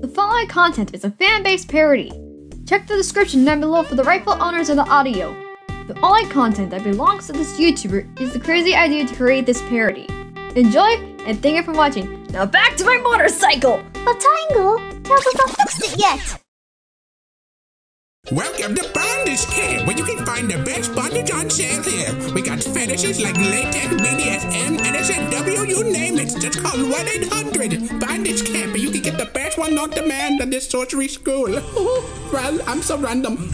The following content is a fan-based parody. Check the description down below for the rightful owners of the audio. The only content that belongs to this YouTuber is the crazy idea to create this parody. Enjoy, and thank you for watching. Now back to my motorcycle! But Tango, tell us not fixed it yet. Welcome to Bondage Camp, where you can find the best bondage on sale here. We got fetishes like latex, BDSM, NSFW, you name it. Just call 1-800 Bondage Camp, and you can not the one demand at this sorcery school. well, I'm so random.